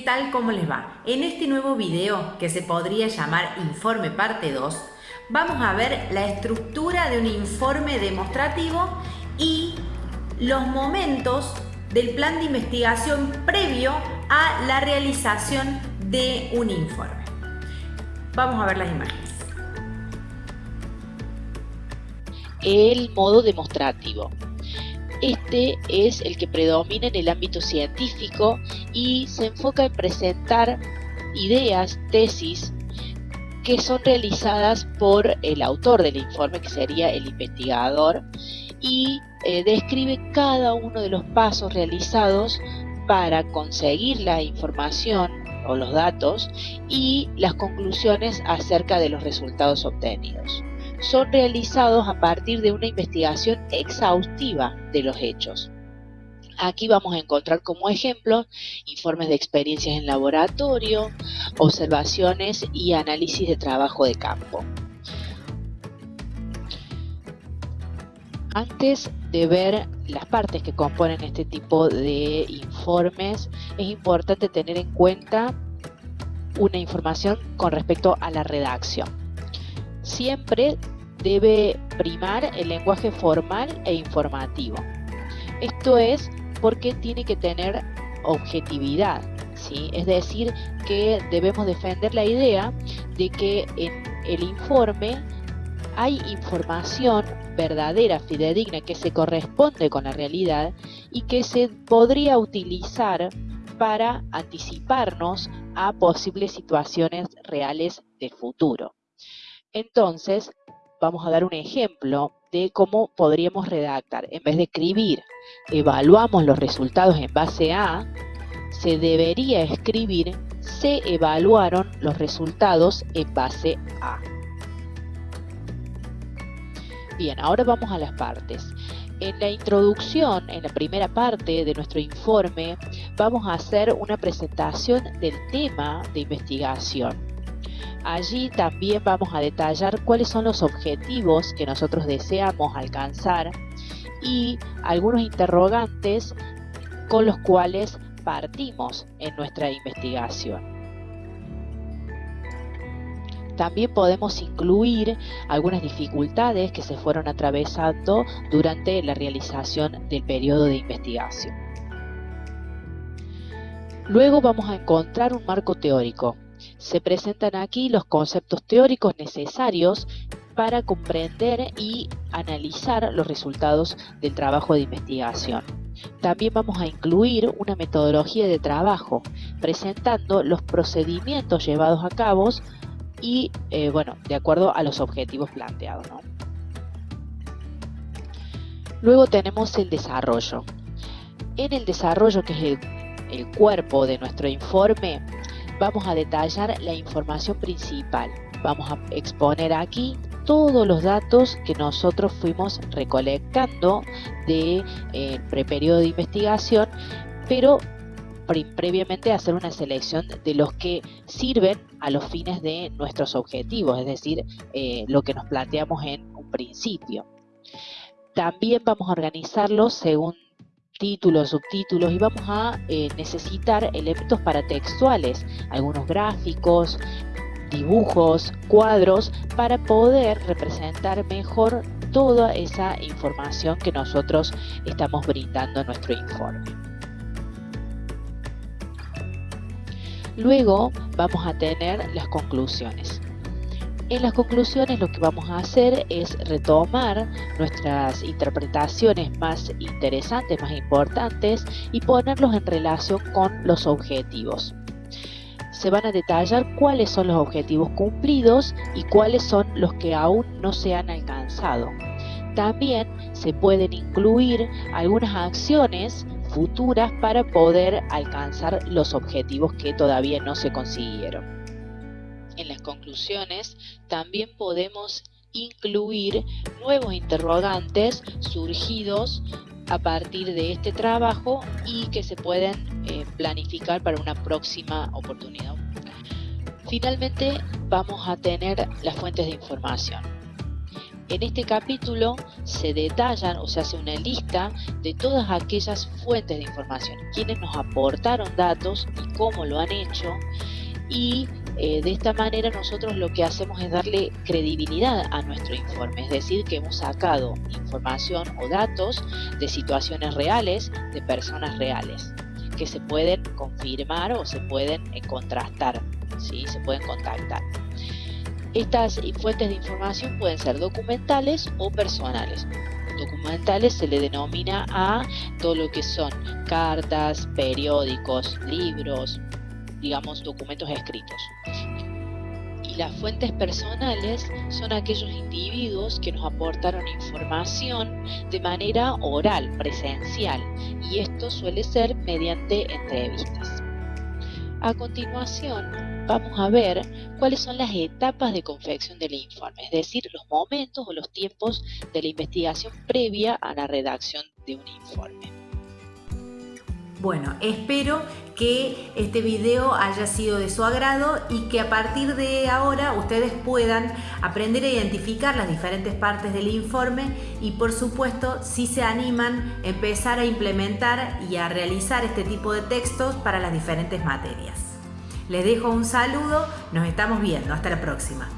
tal? ¿Cómo les va? En este nuevo video, que se podría llamar Informe Parte 2, vamos a ver la estructura de un informe demostrativo y los momentos del plan de investigación previo a la realización de un informe. Vamos a ver las imágenes. El modo demostrativo. Este es el que predomina en el ámbito científico y se enfoca en presentar ideas, tesis, que son realizadas por el autor del informe, que sería el investigador, y eh, describe cada uno de los pasos realizados para conseguir la información o los datos y las conclusiones acerca de los resultados obtenidos son realizados a partir de una investigación exhaustiva de los hechos. Aquí vamos a encontrar como ejemplo informes de experiencias en laboratorio, observaciones y análisis de trabajo de campo. Antes de ver las partes que componen este tipo de informes, es importante tener en cuenta una información con respecto a la redacción. Siempre debe primar el lenguaje formal e informativo. Esto es porque tiene que tener objetividad, ¿sí? es decir, que debemos defender la idea de que en el informe hay información verdadera, fidedigna, que se corresponde con la realidad y que se podría utilizar para anticiparnos a posibles situaciones reales del futuro. Entonces, vamos a dar un ejemplo de cómo podríamos redactar. En vez de escribir, evaluamos los resultados en base a, se debería escribir, se evaluaron los resultados en base a. Bien, ahora vamos a las partes. En la introducción, en la primera parte de nuestro informe, vamos a hacer una presentación del tema de investigación. Allí también vamos a detallar cuáles son los objetivos que nosotros deseamos alcanzar y algunos interrogantes con los cuales partimos en nuestra investigación. También podemos incluir algunas dificultades que se fueron atravesando durante la realización del periodo de investigación. Luego vamos a encontrar un marco teórico se presentan aquí los conceptos teóricos necesarios para comprender y analizar los resultados del trabajo de investigación. También vamos a incluir una metodología de trabajo, presentando los procedimientos llevados a cabo y, eh, bueno, de acuerdo a los objetivos planteados. Luego tenemos el desarrollo. En el desarrollo, que es el cuerpo de nuestro informe, vamos a detallar la información principal. Vamos a exponer aquí todos los datos que nosotros fuimos recolectando de eh, de investigación, pero previamente hacer una selección de los que sirven a los fines de nuestros objetivos, es decir, eh, lo que nos planteamos en un principio. También vamos a organizarlos según títulos, subtítulos y vamos a eh, necesitar elementos paratextuales, algunos gráficos, dibujos, cuadros, para poder representar mejor toda esa información que nosotros estamos brindando en nuestro informe. Luego vamos a tener las conclusiones. En las conclusiones lo que vamos a hacer es retomar nuestras interpretaciones más interesantes, más importantes y ponerlos en relación con los objetivos. Se van a detallar cuáles son los objetivos cumplidos y cuáles son los que aún no se han alcanzado. También se pueden incluir algunas acciones futuras para poder alcanzar los objetivos que todavía no se consiguieron en las conclusiones, también podemos incluir nuevos interrogantes surgidos a partir de este trabajo y que se pueden eh, planificar para una próxima oportunidad. Finalmente vamos a tener las fuentes de información. En este capítulo se detallan o se hace una lista de todas aquellas fuentes de información, quienes nos aportaron datos y cómo lo han hecho y eh, de esta manera nosotros lo que hacemos es darle credibilidad a nuestro informe, es decir, que hemos sacado información o datos de situaciones reales, de personas reales, que se pueden confirmar o se pueden eh, contrastar, ¿sí? se pueden contactar. Estas fuentes de información pueden ser documentales o personales. Documentales se le denomina a todo lo que son cartas, periódicos, libros, digamos, documentos escritos. Y las fuentes personales son aquellos individuos que nos aportaron información de manera oral, presencial, y esto suele ser mediante entrevistas. A continuación, vamos a ver cuáles son las etapas de confección del informe, es decir, los momentos o los tiempos de la investigación previa a la redacción de un informe. Bueno, espero que este video haya sido de su agrado y que a partir de ahora ustedes puedan aprender a identificar las diferentes partes del informe y por supuesto si se animan empezar a implementar y a realizar este tipo de textos para las diferentes materias. Les dejo un saludo, nos estamos viendo, hasta la próxima.